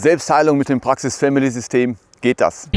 Selbstheilung mit dem Praxis Family System geht das.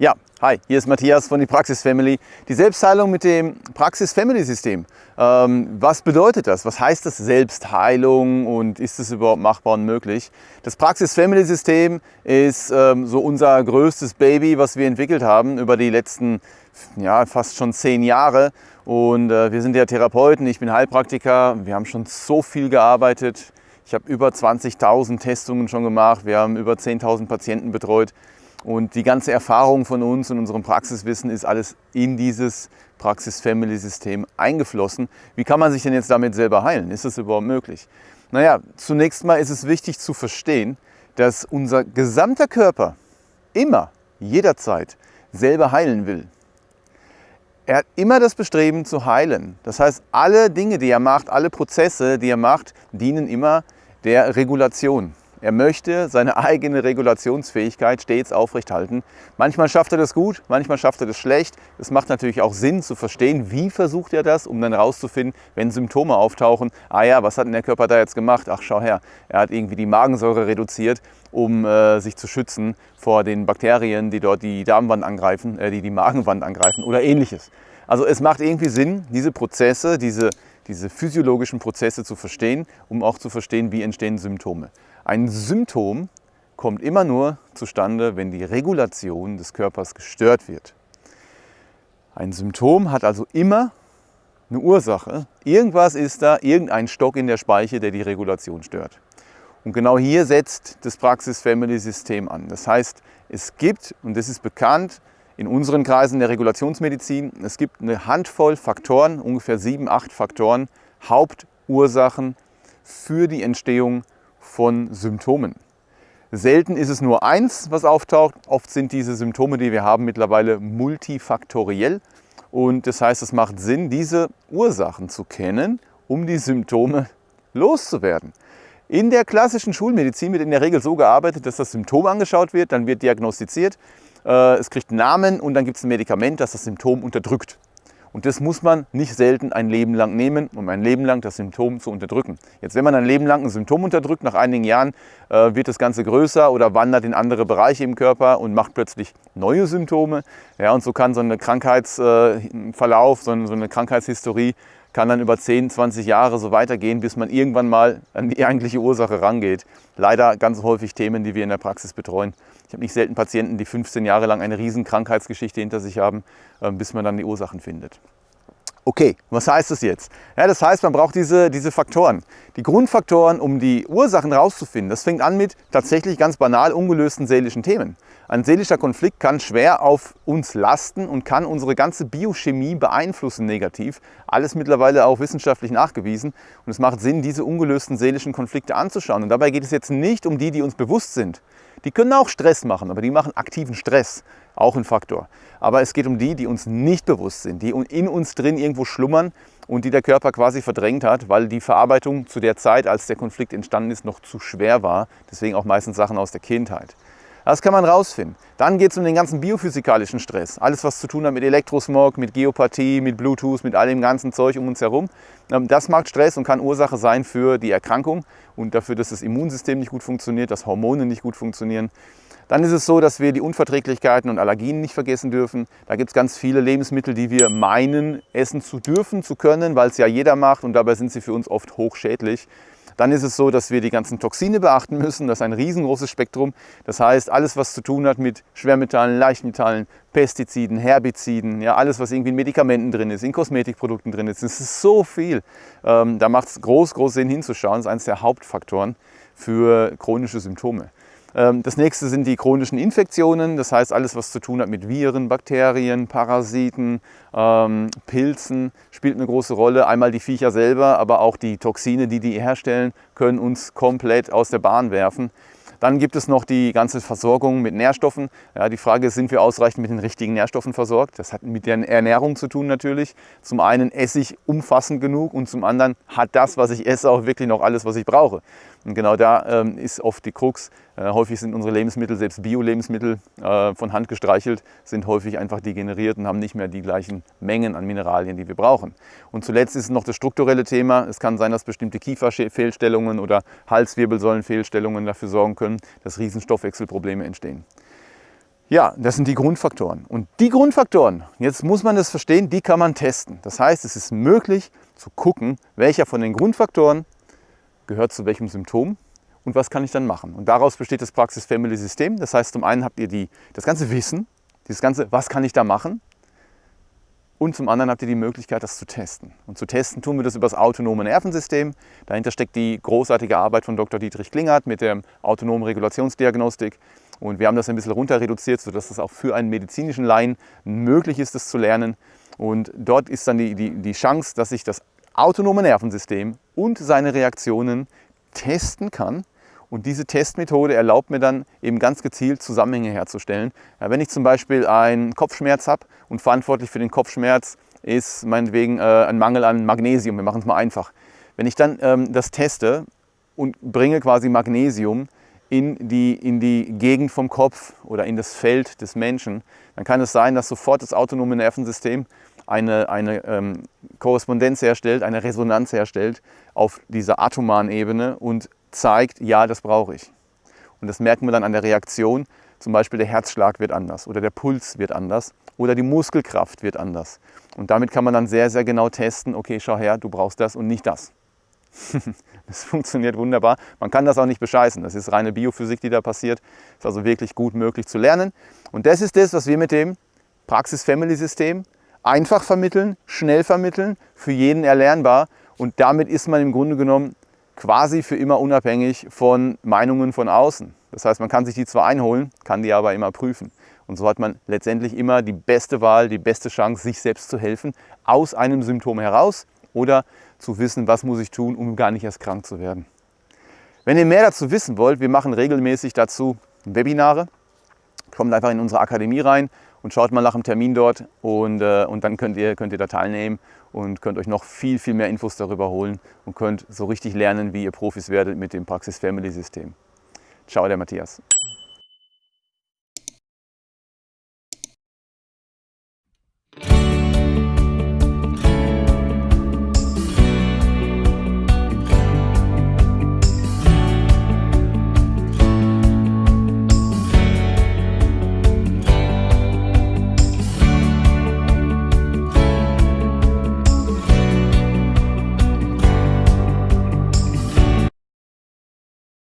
Ja, hi, hier ist Matthias von die Praxis Family. Die Selbstheilung mit dem Praxis Family System. Ähm, was bedeutet das? Was heißt das Selbstheilung und ist es überhaupt machbar und möglich? Das Praxis Family System ist ähm, so unser größtes Baby, was wir entwickelt haben über die letzten ja, fast schon zehn Jahre. Und äh, wir sind ja Therapeuten, ich bin Heilpraktiker. Wir haben schon so viel gearbeitet. Ich habe über 20.000 Testungen schon gemacht. Wir haben über 10.000 Patienten betreut. Und die ganze Erfahrung von uns und unserem Praxiswissen ist alles in dieses Praxis-Family-System eingeflossen. Wie kann man sich denn jetzt damit selber heilen? Ist das überhaupt möglich? Naja, zunächst mal ist es wichtig zu verstehen, dass unser gesamter Körper immer, jederzeit selber heilen will. Er hat immer das Bestreben zu heilen. Das heißt, alle Dinge, die er macht, alle Prozesse, die er macht, dienen immer der Regulation. Er möchte seine eigene Regulationsfähigkeit stets aufrechthalten. Manchmal schafft er das gut, manchmal schafft er das schlecht. Es macht natürlich auch Sinn zu verstehen, wie versucht er das, um dann herauszufinden, wenn Symptome auftauchen. Ah ja, was hat denn der Körper da jetzt gemacht? Ach, schau her, er hat irgendwie die Magensäure reduziert, um äh, sich zu schützen vor den Bakterien, die dort die Darmwand angreifen, äh, die die Magenwand angreifen oder ähnliches. Also es macht irgendwie Sinn, diese Prozesse, diese, diese physiologischen Prozesse zu verstehen, um auch zu verstehen, wie entstehen Symptome. Ein Symptom kommt immer nur zustande, wenn die Regulation des Körpers gestört wird. Ein Symptom hat also immer eine Ursache. Irgendwas ist da, irgendein Stock in der Speiche, der die Regulation stört. Und genau hier setzt das Praxis-Family-System an. Das heißt, es gibt, und das ist bekannt in unseren Kreisen der Regulationsmedizin, es gibt eine Handvoll Faktoren, ungefähr sieben, acht Faktoren, Hauptursachen für die Entstehung von Symptomen. Selten ist es nur eins, was auftaucht. Oft sind diese Symptome, die wir haben, mittlerweile multifaktoriell. Und das heißt, es macht Sinn, diese Ursachen zu kennen, um die Symptome loszuwerden. In der klassischen Schulmedizin wird in der Regel so gearbeitet, dass das Symptom angeschaut wird, dann wird diagnostiziert, es kriegt einen Namen und dann gibt es ein Medikament, das das Symptom unterdrückt. Und das muss man nicht selten ein Leben lang nehmen, um ein Leben lang das Symptom zu unterdrücken. Jetzt, wenn man ein Leben lang ein Symptom unterdrückt, nach einigen Jahren äh, wird das Ganze größer oder wandert in andere Bereiche im Körper und macht plötzlich neue Symptome. Ja, und so kann so ein Krankheitsverlauf, äh, so so eine Krankheitshistorie kann dann über 10, 20 Jahre so weitergehen, bis man irgendwann mal an die eigentliche Ursache rangeht. Leider ganz häufig Themen, die wir in der Praxis betreuen. Ich habe nicht selten Patienten, die 15 Jahre lang eine riesen Krankheitsgeschichte hinter sich haben, äh, bis man dann die Ursachen findet. Okay, was heißt das jetzt? Ja, das heißt, man braucht diese, diese Faktoren. Die Grundfaktoren, um die Ursachen rauszufinden. Das fängt an mit tatsächlich ganz banal ungelösten seelischen Themen. Ein seelischer Konflikt kann schwer auf uns lasten und kann unsere ganze Biochemie beeinflussen negativ. Alles mittlerweile auch wissenschaftlich nachgewiesen. Und es macht Sinn, diese ungelösten seelischen Konflikte anzuschauen. Und dabei geht es jetzt nicht um die, die uns bewusst sind. Die können auch Stress machen, aber die machen aktiven Stress, auch ein Faktor. Aber es geht um die, die uns nicht bewusst sind, die in uns drin irgendwo schlummern und die der Körper quasi verdrängt hat, weil die Verarbeitung zu der Zeit, als der Konflikt entstanden ist, noch zu schwer war. Deswegen auch meistens Sachen aus der Kindheit. Das kann man rausfinden. Dann geht es um den ganzen biophysikalischen Stress. Alles, was zu tun hat mit Elektrosmog, mit Geopathie, mit Bluetooth, mit all dem ganzen Zeug um uns herum. Ähm, das macht Stress und kann Ursache sein für die Erkrankung und dafür, dass das Immunsystem nicht gut funktioniert, dass Hormone nicht gut funktionieren. Dann ist es so, dass wir die Unverträglichkeiten und Allergien nicht vergessen dürfen. Da gibt es ganz viele Lebensmittel, die wir meinen, essen zu dürfen, zu können, weil es ja jeder macht und dabei sind sie für uns oft hochschädlich. Dann ist es so, dass wir die ganzen Toxine beachten müssen. Das ist ein riesengroßes Spektrum. Das heißt, alles, was zu tun hat mit Schwermetallen, Leichtmetallen, Pestiziden, Herbiziden, ja, alles, was irgendwie in Medikamenten drin ist, in Kosmetikprodukten drin ist. Das ist so viel. Ähm, da macht es groß, groß Sinn hinzuschauen. Das ist eines der Hauptfaktoren für chronische Symptome. Ähm, das nächste sind die chronischen Infektionen, das heißt alles, was zu tun hat mit Viren, Bakterien, Parasiten, ähm, Pilzen, spielt eine große Rolle. Einmal die Viecher selber, aber auch die Toxine, die die herstellen, können uns komplett aus der Bahn werfen. Dann gibt es noch die ganze Versorgung mit Nährstoffen. Ja, die Frage ist, sind wir ausreichend mit den richtigen Nährstoffen versorgt? Das hat mit der Ernährung zu tun natürlich. Zum einen esse ich umfassend genug und zum anderen hat das, was ich esse, auch wirklich noch alles, was ich brauche. Und genau da ähm, ist oft die Krux, häufig sind unsere Lebensmittel, selbst Bio-Lebensmittel, äh, von Hand gestreichelt, sind häufig einfach degeneriert und haben nicht mehr die gleichen Mengen an Mineralien, die wir brauchen. Und zuletzt ist noch das strukturelle Thema. Es kann sein, dass bestimmte Kieferfehlstellungen oder Halswirbelsäulenfehlstellungen dafür sorgen können, dass Riesenstoffwechselprobleme entstehen. Ja, das sind die Grundfaktoren. Und die Grundfaktoren, jetzt muss man das verstehen, die kann man testen. Das heißt, es ist möglich zu gucken, welcher von den Grundfaktoren gehört zu welchem Symptom und was kann ich dann machen. Und daraus besteht das Praxis-Family-System. Das heißt, zum einen habt ihr die, das ganze Wissen, dieses ganze, was kann ich da machen? Und zum anderen habt ihr die Möglichkeit, das zu testen. Und zu testen tun wir das über das autonome Nervensystem. Dahinter steckt die großartige Arbeit von Dr. Dietrich Klingert mit der autonomen Regulationsdiagnostik. Und wir haben das ein bisschen runter reduziert, sodass es auch für einen medizinischen Laien möglich ist, das zu lernen. Und dort ist dann die, die, die Chance, dass ich das autonome Nervensystem und seine Reaktionen testen kann. Und diese Testmethode erlaubt mir dann eben ganz gezielt Zusammenhänge herzustellen. Ja, wenn ich zum Beispiel einen Kopfschmerz habe und verantwortlich für den Kopfschmerz ist meinetwegen äh, ein Mangel an Magnesium, wir machen es mal einfach. Wenn ich dann ähm, das teste und bringe quasi Magnesium in die, in die Gegend vom Kopf oder in das Feld des Menschen, dann kann es sein, dass sofort das autonome Nervensystem eine, eine ähm, Korrespondenz herstellt, eine Resonanz herstellt auf dieser atomaren Ebene und zeigt, ja, das brauche ich. Und das merken wir dann an der Reaktion. Zum Beispiel der Herzschlag wird anders oder der Puls wird anders oder die Muskelkraft wird anders. Und damit kann man dann sehr, sehr genau testen, okay, schau her, du brauchst das und nicht das. das funktioniert wunderbar. Man kann das auch nicht bescheißen. Das ist reine Biophysik, die da passiert. Ist also wirklich gut möglich zu lernen. Und das ist das, was wir mit dem Praxis-Family-System einfach vermitteln, schnell vermitteln, für jeden erlernbar. Und damit ist man im Grunde genommen quasi für immer unabhängig von Meinungen von außen. Das heißt, man kann sich die zwar einholen, kann die aber immer prüfen. Und so hat man letztendlich immer die beste Wahl, die beste Chance, sich selbst zu helfen, aus einem Symptom heraus oder zu wissen, was muss ich tun, um gar nicht erst krank zu werden. Wenn ihr mehr dazu wissen wollt, wir machen regelmäßig dazu Webinare. Kommt einfach in unsere Akademie rein und schaut mal nach dem Termin dort und, äh, und dann könnt ihr, könnt ihr da teilnehmen und könnt euch noch viel, viel mehr Infos darüber holen und könnt so richtig lernen, wie ihr Profis werdet mit dem Praxis Family System. Ciao, der Matthias.